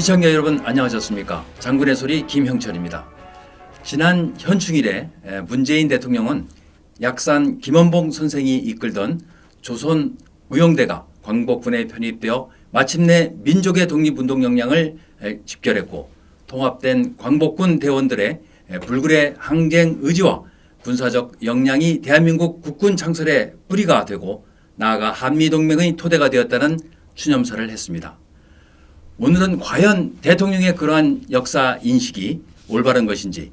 시청자 여러분 안녕하셨습니까? 장군의 소리 김형철입니다. 지난 현충일에 에, 문재인 대통령은 약산 김원봉 선생이 이끌던 조선 의용대가 광복군에 편입되어 마침내 민족의 독립운동 역량을 에, 집결했고 통합된 광복군 대원들의 에, 불굴의 항쟁 의지와 군사적 역량이 대한민국 국군 창설의 뿌리가 되고 나아가 한미동맹의 토대가 되었다는 추념사를 했습니다. 오늘은 과연 대통령의 그러한 역사 인식이 올바른 것인지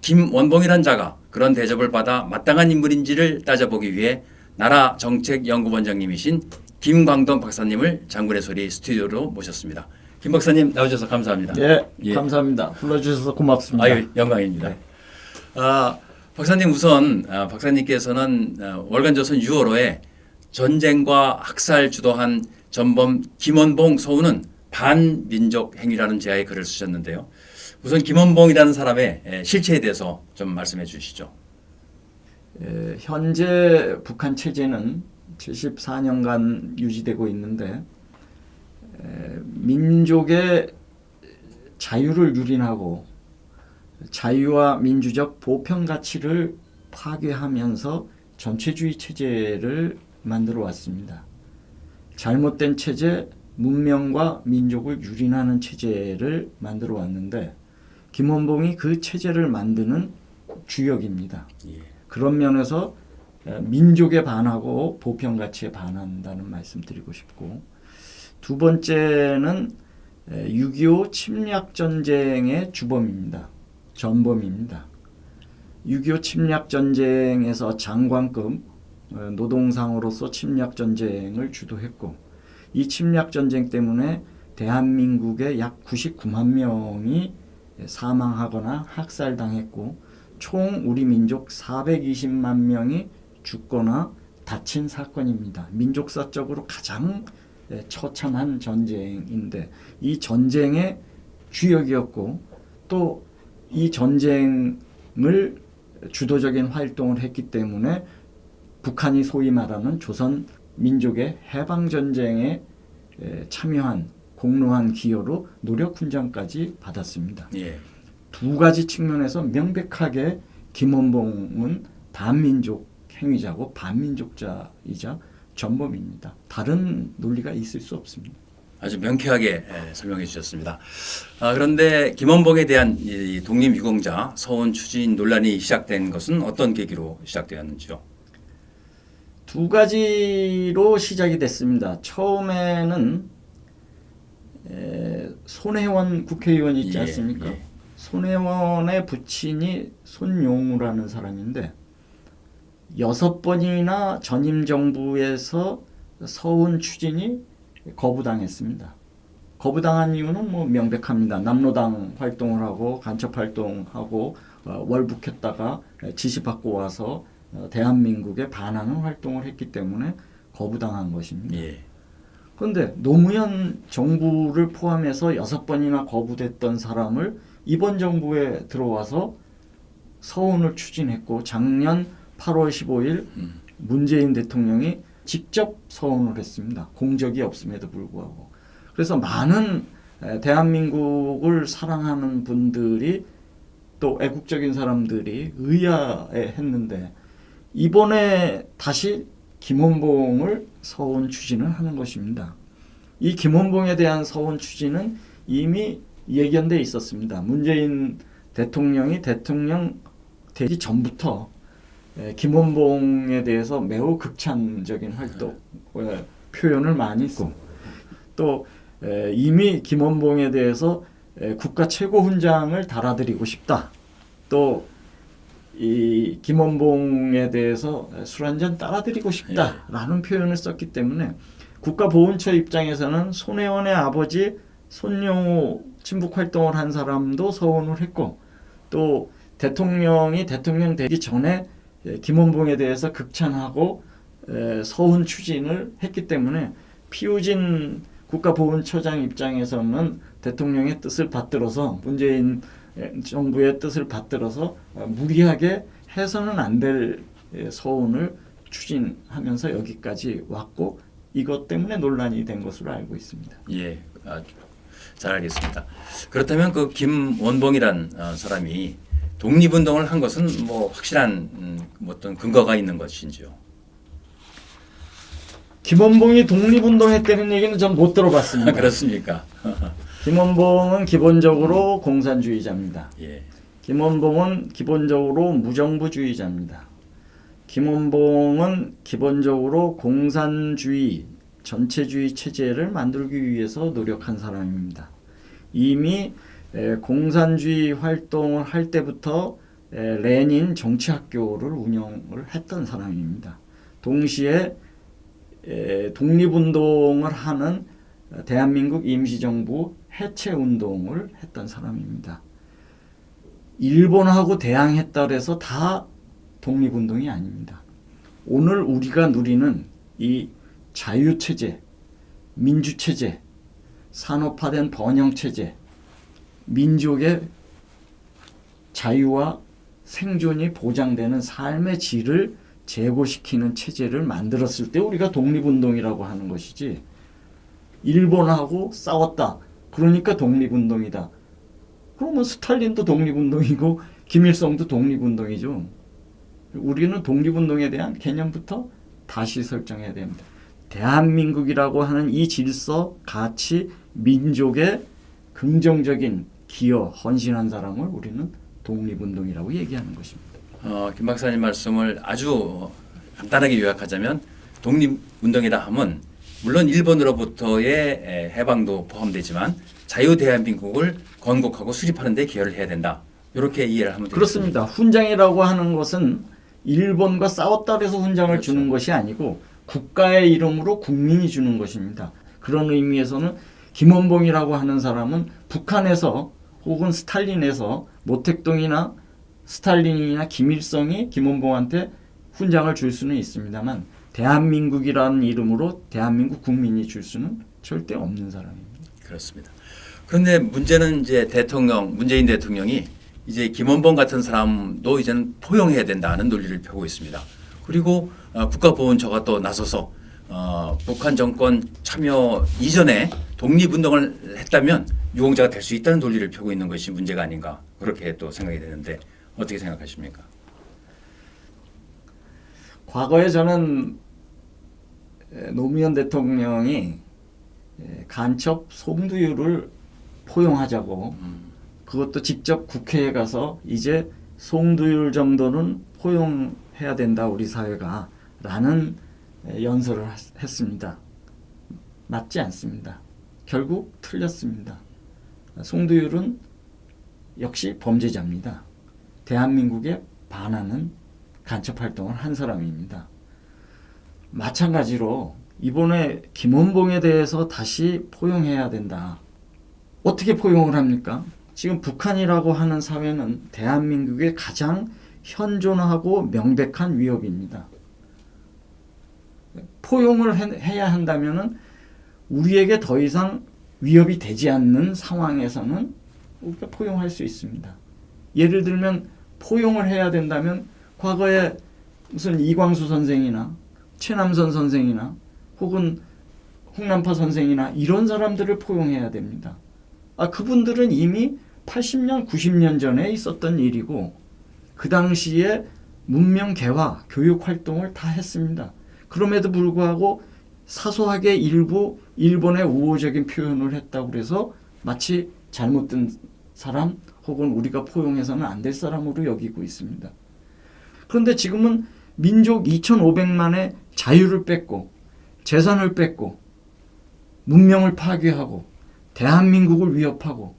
김원봉이란 자가 그런 대접을 받아 마땅한 인물인지를 따져보기 위해 나라 정책연구원장님이신 김광돈 박사님을 장군의 소리 스튜디오로 모셨습니다. 김 박사님 나오셔서 감사합니다. 예, 예. 감사합니다. 불러주셔서 고맙습니다. 아유 영광입니다. 아, 박사님 우선 아, 박사님께서는 아, 월간조선 6월호에 전쟁과 학살 주도한 전범 김원봉 서우는 반민족 행위라는 제하의 글을 쓰셨는데요. 우선 김원봉이라는 사람의 에, 실체에 대해서 좀 말씀해 주시죠. 예, 현재 북한 체제는 74년간 유지되고 있는데 에, 민족의 자유를 유린하고 자유와 민주적 보편 가치를 파괴하면서 전체주의 체제를 만들어 왔습니다. 잘못된 체제, 문명과 민족을 유린하는 체제를 만들어 왔는데 김원봉이 그 체제를 만드는 주역입니다. 예. 그런 면에서 에, 민족에 반하고 보편 가치에 반한다는 말씀 드리고 싶고 두 번째는 6.25 침략 전쟁의 주범입니다. 전범입니다. 6.25 침략 전쟁에서 장관급 어, 노동상으로서 침략 전쟁을 주도했고 이 침략 전쟁 때문에 대한민국의 약 99만 명이 사망하거나 학살당했고 총 우리 민족 420만 명이 죽거나 다친 사건입니다. 민족사적으로 가장 처참한 전쟁인데 이 전쟁의 주역이었고 또 이 전쟁을 주도적인 활동을 했기 때문에 북한이 소위 말하는 조선 민족의 해방 전쟁에 참여한 공로한 기여로 노력 훈장까지 받았습니다. 예. 두 가지 측면에서 명백하게 김원봉은 반민족 행위자고 반민족자이자 전범입니다. 다른 논리가 있을 수 없습니다. 아주 명쾌하게 에, 설명해 주셨습니다. 아, 그런데 김원봉에 대한 이 독립유공자 서원 추진 논란이 시작된 것은 어떤 계기로 시작되었는지요? 두 가지로 시작이 됐습니다. 처음에는 에, 손혜원 국회의원 있지 예, 않습니까? 예. 손혜원의 부친이 손용우라는 사람인데 여섯 번이나 전임 정부에서 서훈 추진이 거부당했습니다. 거부당한 이유는 뭐 명백합니다. 남로당 활동을 하고 간첩 활동하고 어, 월북했다가 지시받고 와서 어, 대한민국에 반하는 활동을 했기 때문에 거부당한 것입니다. 예. 그런데 노무현 정부를 포함해서 여섯 번이나 거부됐던 사람을 이번 정부에 들어와서 서운을 추진했고 작년 8월 15일 음. 문재인 대통령이 직접 서운을 했습니다. 공적이 없음에도 불구하고. 그래서 많은 에, 대한민국을 사랑하는 분들이 또 애국적인 사람들이 의아해 했는데 이번에 다시 김원봉을 서운 추진을 하는 것입니다. 이 김원봉에 대한 서운 추진은 이미 예견돼 있었습니다. 문재인 대통령이 대통령 되기 전부터 에, 김원봉에 대해서 매우 극찬적인 활동 에, 표현을 많이 했고 또 에, 이미 김원봉에 대해서 에, 국가 최고 훈장을 달아드리고 싶다. 또 이 김원봉에 대해서 술 한 잔 따라드리고 싶다라는 표현을 썼기 때문에 국가보훈처 입장에서는 손혜원의 아버지 손용우 친북 활동을 한 사람도 서원을 했고 또 대통령이 대통령 되기 전에 예, 김원봉에 대해서 극찬하고 에, 서훈 추진을 했기 때문에 피우진 국가보훈처장 입장에서는 대통령의 뜻을 받들어서 문재인 정부의 뜻을 받들어서 어, 무리하게 해서는 안 될 서운을 추진하면서 여기까지 왔고 이것 때문에 논란이 된 것으로 알고 있습니다. 예. 아, 잘 알겠습니다. 그렇다면 그 김원봉이란 어, 사람이 독립운동을 한 것은 뭐 확실한 음, 뭐 어떤 근거가 있는 것인지요? 김원봉이 독립운동했다는 얘기는 전 못 들어봤습니다. 그렇습니까? 김원봉은 기본적으로 공산주의자입니다. 예. 김원봉은 기본적으로 무정부주의자입니다. 김원봉은 기본적으로 공산주의, 전체주의 체제를 만들기 위해서 노력한 사람입니다. 이미 에, 공산주의 활동을 할 때부터 에, 레닌 정치학교를 운영을 했던 사람입니다. 동시에 에, 독립운동을 하는 대한민국 임시정부 해체 운동을 했던 사람입니다. 일본하고 대항했다 그래서 다 독립운동이 아닙니다. 오늘 우리가 누리는 이 자유체제, 민주체제, 산업화된 번영체제, 민족의 자유와 생존이 보장되는 삶의 질을 제고시키는 체제를 만들었을 때 우리가 독립운동이라고 하는 것이지 일본하고 싸웠다. 그러니까 독립운동이다. 그러면 스탈린도 독립운동이고 김일성도 독립운동이죠. 우리는 독립운동에 대한 개념부터 다시 설정해야 됩니다. 대한민국이라고 하는 이 질서, 가치, 민족의 긍정적인 기여, 헌신한 사람을 우리는 독립운동이라고 얘기하는 것입니다. 어, 김 박사님 말씀을 아주 간단하게 요약하자면 독립운동이라 함은 물론 일본으로부터의 에, 해방도 포함되지만 자유 대한민국을 건국하고 수립하는 데 기여를 해야 된다. 이렇게 이해를 하면 되겠습니다. 그렇습니다. 훈장이라고 하는 것은 일본과 싸웠다 해서 훈장을 그렇죠. 주는 것이 아니고 국가의 이름으로 국민이 주는 것입니다. 그런 의미에서는 김원봉이라고 하는 사람은 북한에서 혹은 스탈린에서 모택동이나 스탈린이나 김일성이 김원봉한테 훈장을 줄 수는 있습니다만 대한민국이라는 이름으로 대한민국 국민이 줄 수는 절대 없는 사람입니다. 그렇습니다. 그런데 문제는 이제 대통령 문재인 대통령이 이제 김원봉 같은 사람도 이제는 포용해야 된다는 논리를 펴고 있습니다. 그리고 어, 국가보훈처가 또 나서서 어, 북한 정권 참여 이전에 독립운동을 했다면 유공자가 될 수 있다는 논리를 펴고 있는 것이 문제가 아닌가 그렇게 또 생각이 되는데 어떻게 생각하십니까? 과거에 저는 에, 노무현 대통령이 에, 간첩 송두율을 포용하자고 그것도 직접 국회에 가서 이제 송두율 정도는 포용해야 된다 우리 사회가 라는 에, 연설을 했- 했습니다. 맞지 않습니다. 결국 틀렸습니다. 송두율은 역시 범죄자입니다. 대한민국에 반하는 간첩 활동을 한 사람입니다. 마찬가지로 이번에 김원봉에 대해서 다시 포용해야 된다. 어떻게 포용을 합니까? 지금 북한이라고 하는 사회는 대한민국의 가장 현존하고 명백한 위협입니다. 포용을 해- 해야 한다면은 우리에게 더 이상 위협이 되지 않는 상황에서는 우리가 포용할 수 있습니다. 예를 들면 포용을 해야 된다면 과거에 무슨 이광수 선생이나 최남선 선생이나 혹은 홍남파 선생이나 이런 사람들을 포용해야 됩니다. 아 그분들은 이미 80년, 90년 전에 있었던 일이고 그 당시에 문명 개화, 교육 활동을 다 했습니다. 그럼에도 불구하고 사소하게 일부 일본의 우호적인 표현을 했다고 그래서 마치 잘못된 사람 혹은 우리가 포용해서는 안 될 사람으로 여기고 있습니다. 그런데 지금은 민족 2,500만의 자유를 뺏고 재산을 뺏고 문명을 파괴하고 대한민국을 위협하고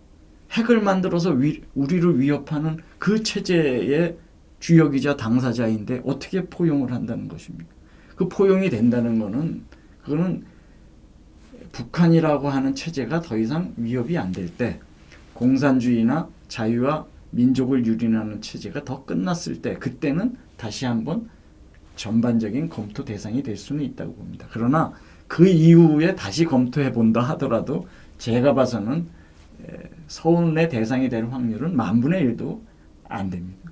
핵을 만들어서 위, 우리를 위협하는 그 체제의 주역이자 당사자인데 어떻게 포용을 한다는 것입니까? 그 포용이 된다는 것은 그거는 북한이라고 하는 체제가 더 이상 위협이 안 될 때 공산주의나 자유와 민족을 유린하는 체제가 더 끝났을 때 그때는 다시 한번 전반적인 검토 대상이 될 수는 있다고 봅니다. 그러나 그 이후에 다시 검토해 본다 하더라도 제가 봐서는 에, 서운의 대상이 될 확률은 만분의 일도 안 됩니다.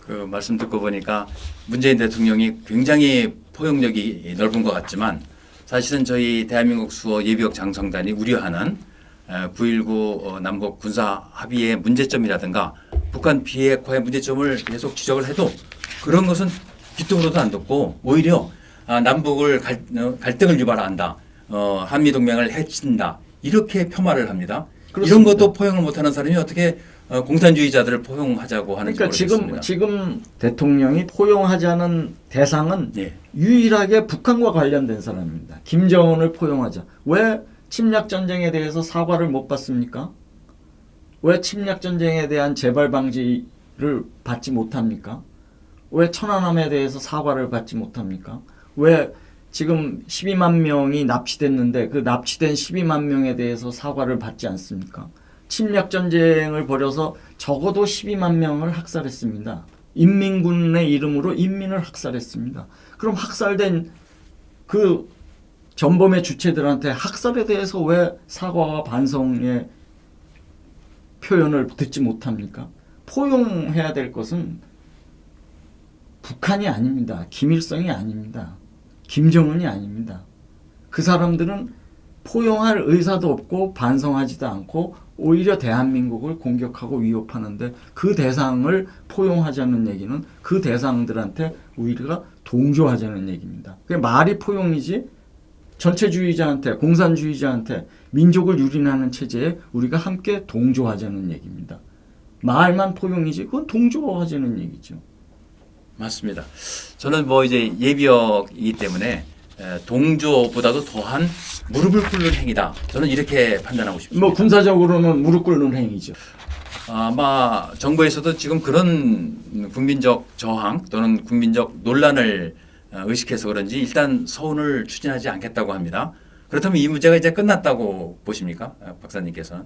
그 말씀 듣고 보니까 문재인 대통령이 굉장히 포용력이 넓은 것 같지만 사실은 저희 대한민국 수어 예비역 장성단이 우려하는 9.19 어, 남북 군사 합의의 문제점이라든가 북한 비핵화의 문제점을 계속 지적을 해도 그런 것은 귀뚱으로도 안 듣고 오히려 아, 남북을 갈, 어, 갈등을 유발한다. 어, 한미 동맹을 해친다. 이렇게 폄하를 합니다. 이런 그렇습니다. 것도 포용을 못하는 사람이 어떻게 어, 공산주의자들을 포용하자고 하는지 그러니까 지금 모르겠습니다. 지금 대통령이 포용하자는 대상은 예. 유일하게 북한과 관련된 사람입니다. 김정은을 포용하자. 왜 침략 전쟁에 대해서 사과를 못 받습니까? 왜 침략 전쟁에 대한 재발 방지를 받지 못합니까? 왜 천안함에 대해서 사과를 받지 못합니까? 왜 지금 12만 명이 납치됐는데 그 납치된 12만 명에 대해서 사과를 받지 않습니까? 침략 전쟁을 벌여서 적어도 12만 명을 학살했습니다. 인민군의 이름으로 인민을 학살했습니다. 그럼 학살된 그 전범의 주체들한테 학살에 대해서 왜 사과와 반성의 표현을 듣지 못합니까? 포용해야 될 것은 북한이 아닙니다. 김일성이 아닙니다. 김정은이 아닙니다. 그 사람들은 포용할 의사도 없고 반성하지도 않고 오히려 대한민국을 공격하고 위협하는데 그 대상을 포용하자는 얘기는 그 대상들한테 우리가 동조하자는 얘기입니다. 그게 말이 포용이지 전체주의자한테 공산주의자한테 민족을 유린하는 체제에 우리가 함께 동조하자는 얘기입니다. 말만 포용이지 그건 동조하자는 얘기죠. 맞습니다. 저는 뭐 이제 예비역이기 때문에 에, 동조보다도 더한 무릎을 꿇는 행위다. 저는 이렇게 판단하고 싶습니다. 뭐 군사적으로는 무릎 꿇는 행위죠. 아마 정부에서도 지금 그런 국민적 저항 또는 국민적 논란을 어, 의식해서 그런지 일단 서운을 추진하지 않겠다고 합니다. 그렇다면 이 문제가 이제 끝났다고 보십니까, 아, 박사님께서는?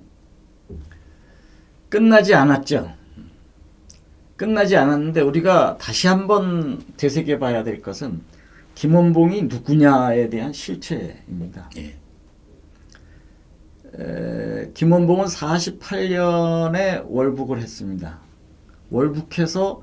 끝나지 않았죠. 끝나지 않았는데 우리가 다시 한번 되새겨 봐야 될 것은 김원봉이 누구냐에 대한 실체입니다. 예. 에, 김원봉은 48년에 월북을 했습니다. 월북해서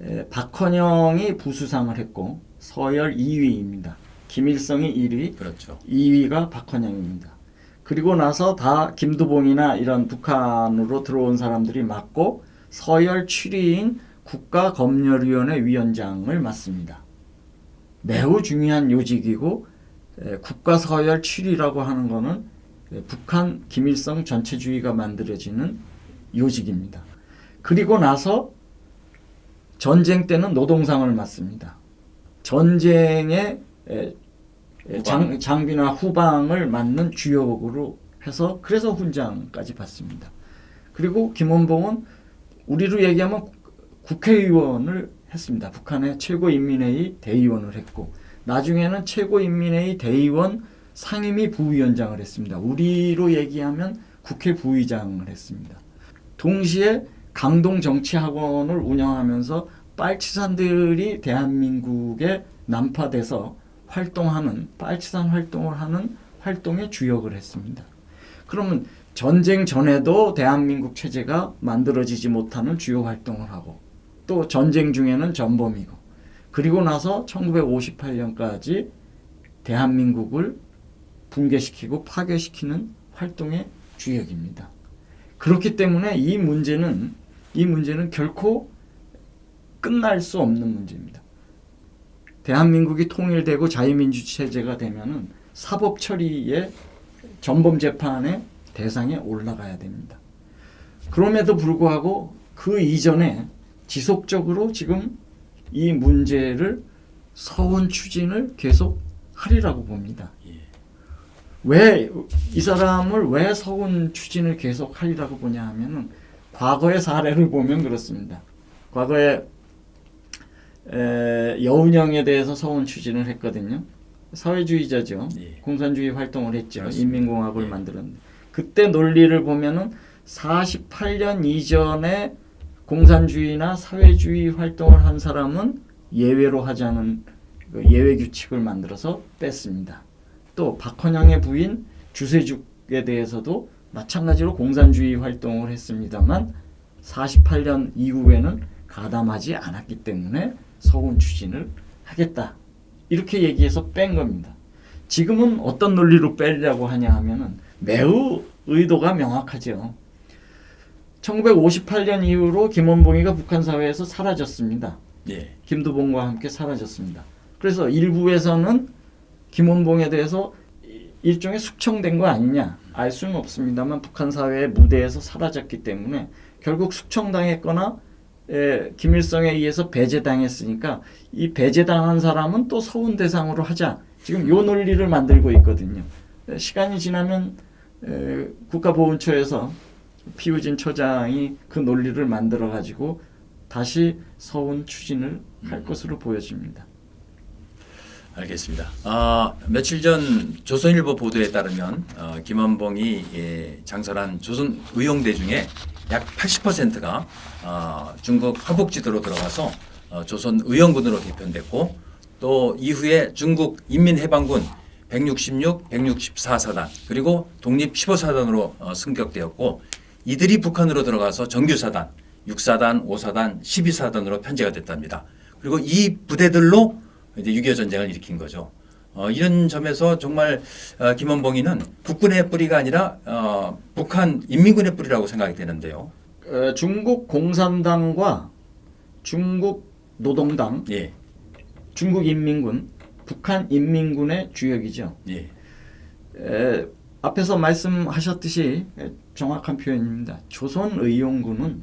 에, 박헌영이 부수상을 했고 서열 2위입니다. 김일성이 1위, 그렇죠. 2위가 박헌영입니다. 그리고 나서 다 김두봉이나 이런 북한으로 들어온 사람들이 맡고 서열 7위인 국가검열위원회 위원장을 맡습니다. 매우 중요한 요직이고 에, 국가 서열 7위라고 하는 것은 에, 북한 김일성 전체주의가 만들어지는 요직입니다. 그리고 나서 전쟁 때는 노동상을 맡습니다. 전쟁의 장, 장비나 후방을 맡는 주역으로 해서 그래서 훈장까지 받습니다. 그리고 김원봉은 우리로 얘기하면 국- 국회의원을 했습니다. 북한의 최고인민회의 대의원을 했고 나중에는 최고인민회의 대의원 상임위 부위원장을 했습니다. 우리로 얘기하면 국회 부의장을 했습니다. 동시에 강동 정치학원을 운영하면서 빨치산들이 대한민국에 난파돼서 활동하는 빨치산 활동을 하는 활동의 주역을 했습니다. 그러면 전쟁 전에도 대한민국 체제가 만들어지지 못하는 주요 활동을 하고 또 전쟁 중에는 전범이고 그리고 나서 1958년까지 대한민국을 붕괴시키고 파괴시키는 활동의 주역입니다. 그렇기 때문에 이 문제는 이 문제는 결코 끝날 수 없는 문제입니다. 대한민국이 통일되고 자유민주 체제가 되면은 사법 처리의 전범 재판의 대상에 올라가야 됩니다. 그럼에도 불구하고 그 이전에 지속적으로 지금 이 문제를 서운 추진을 계속 하리라고 봅니다. 예. 왜이 사람을 왜 서운 추진을 계속 하리라고 보냐 하면은 과거의 사례를 보면 그렇습니다. 과거에 에, 여운형에 대해서 서운 추진을 했거든요. 사회주의자죠. 예. 공산주의 활동을 했죠. 그렇습니다. 인민공화국을 예. 만들었는데 그때 논리를 보면은 48년 이전에 공산주의나 사회주의 활동을 한 사람은 예외로 하자는 그 예외 규칙을 만들어서 뺐습니다. 또 박헌영의 부인 주세죽에 대해서도 마찬가지로 공산주의 활동을 했습니다만 48년 이후에는 가담하지 않았기 때문에 서운 추진을 하겠다. 이렇게 얘기해서 뺀 겁니다. 지금은 어떤 논리로 빼려고 하냐 하면은 매우 의도가 명확하죠. 1958년 이후로 김원봉이가 북한 사회에서 사라졌습니다. 예. 김두봉과 함께 사라졌습니다. 그래서 일부에서는 김원봉에 대해서 이- 일종의 숙청된 거 아니냐 알 수는 없습니다만 북한 사회의 무대에서 사라졌기 때문에 결국 숙청당했거나 에, 김일성에 의해서 배제당했으니까 이 배제당한 사람은 또 서운 대상으로 하자 지금 요 논리를 만들고 있거든요. 에, 시간이 지나면 에, 국가보훈처에서 피우진 처장이 그 논리를 만들어 가지고 다시 서운 추진을 할 것으로 보여집니다. 알겠습니다. 아, 며칠 전 조선일보 보도에 따르면 어, 김원봉이 예, 장설한 조선 의용대 중에 약 80%가 어, 중국 화북지도로 들어가서 어, 조선 의용군으로 개편됐고 또 이후에 중국 인민해방군 166, 164사단 그리고 독립 15사단으로 어, 승격되었고 이들이 북한으로 들어가서 정규사단, 6사단, 5사단, 12사단으로 편제가 됐답니다. 그리고 이 부대들로 이제 6.25 전쟁을 일으킨 거죠. 어, 이런 점에서 정말 어, 김원봉이는 국군의 뿌리가 아니라 어, 북한 인민군의 뿌리라고 생각이 되는데요. 어, 중국 공산당과 중국 노동당, 예, 중국 인민군, 북한 인민군의 주역이죠. 예, 에, 앞에서 말씀하셨듯이 에, 정확한 표현입니다. 조선의용군은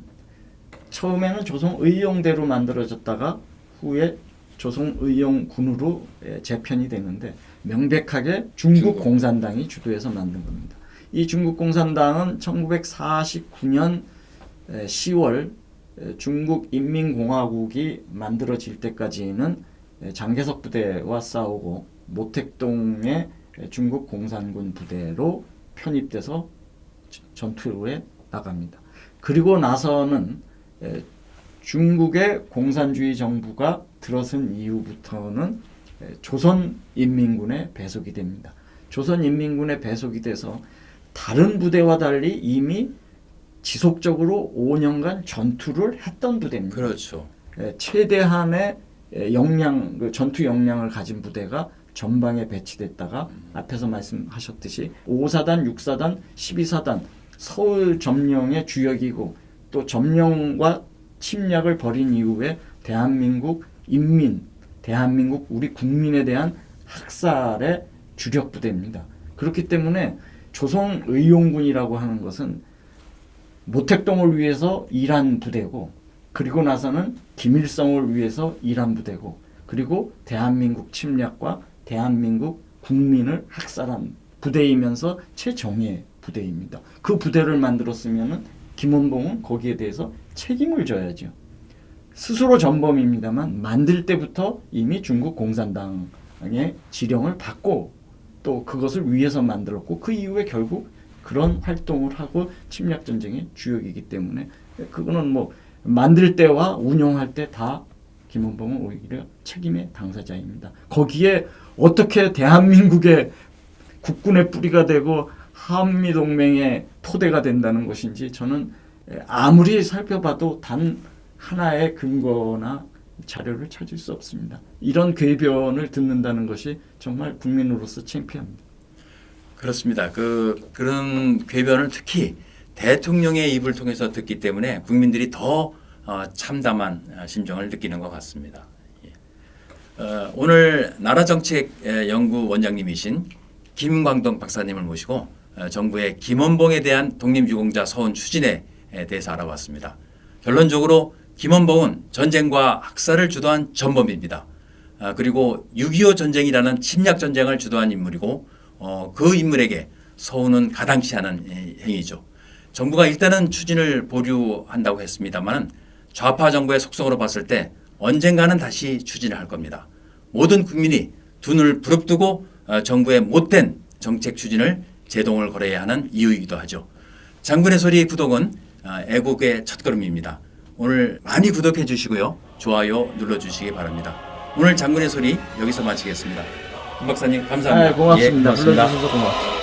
처음에는 조선의용대로 만들어졌다가 후에 조선의용군으로 에, 재편이 되는데 명백하게 중국 중국. 공산당이 주도해서 만든 겁니다. 이 중국 공산당은 1949년 10월 중국 인민공화국이 만들어질 때까지는 에, 장개석 부대와 싸우고 모택동의 에, 중국 공산군 부대로 편입돼서 저- 전투에 나갑니다. 그리고 나서는 에, 중국의 공산주의 정부가 들어선 이후부터는 에, 조선인민군에 배속이 됩니다. 조선인민군에 배속이 돼서 다른 부대와 달리 이미 지속적으로 5년간 전투를 했던 부대입니다. 그렇죠. 에, 최대한의 에, 역량, 그 전투 역량을 가진 부대가 전방에 배치됐다가 앞에서 말씀하셨듯이 5사단, 6사단, 12사단 서울 점령의 주역이고 또 점령과 침략을 벌인 이후에 대한민국 인민, 대한민국 우리 국민에 대한 학살의 주력 부대입니다. 그렇기 때문에 조선 의용군이라고 하는 것은 모택동을 위해서 일한 부대고 그리고 나서는 김일성을 위해서 일한 부대고 그리고 대한민국 침략과 대한민국 국민을 학살한 부대이면서 최정예 부대입니다. 그 부대를 만들었으면은 김원봉은 거기에 대해서 책임을 져야죠. 스스로 전범입니다만 만들 때부터 이미 중국 공산당의 지령을 받고 또 그것을 위해서 만들었고 그 이후에 결국 그런 활동을 하고 침략 전쟁의 주역이기 때문에 그거는 뭐 만들 때와 운영할 때 다 김원봉은 오히려 책임의 당사자입니다. 거기에 어떻게 대한민국의 국군의 뿌리가 되고 한미 동맹의 토대가 된다는 것인지 저는 아무리 살펴봐도 단 하나의 근거나 자료를 찾을 수 없습니다. 이런 궤변을 듣는다는 것이 정말 국민으로서 창피합니다. 그렇습니다. 그 그런 궤변을 특히 대통령의 입을 통해서 듣기 때문에 국민들이 더 어, 참담한 어, 심정을 느끼는 것 같습니다. 예. 어, 오늘 나라정책 에, 연구 원장님이신 김광동 박사님을 모시고 어, 정부의 김원봉에 대한 독립유공자 서원 추진에 에 대해서 알아봤습니다. 결론적으로 김원봉은 전쟁과 학살을 주도한 전범입니다. 아, 그리고 6.25 전쟁이라는 침략 전쟁을 주도한 인물이고 어, 그 인물에게 서운은 가당치 않은 에, 행위죠. 정부가 일단은 추진을 보류한다고 했습니다만 좌파 정부의 속성으로 봤을 때 언젠가는 다시 추진을 할 겁니다. 모든 국민이 두 눈을 부릅뜨고 어, 정부의 못된 정책 추진을 제동을 걸어야 하는 이유이기도 하죠. 장군의 소리 구독은 어, 애국의 첫걸음입니다. 오늘 많이 구독해 주시고요. 좋아요 눌러 주시기 바랍니다. 오늘 장군의 소리 여기서 마치겠습니다. 김 박사님 감사합니다. 네, 고맙습니다. 예, 고맙습니다. 불러주셔서 고맙습니다.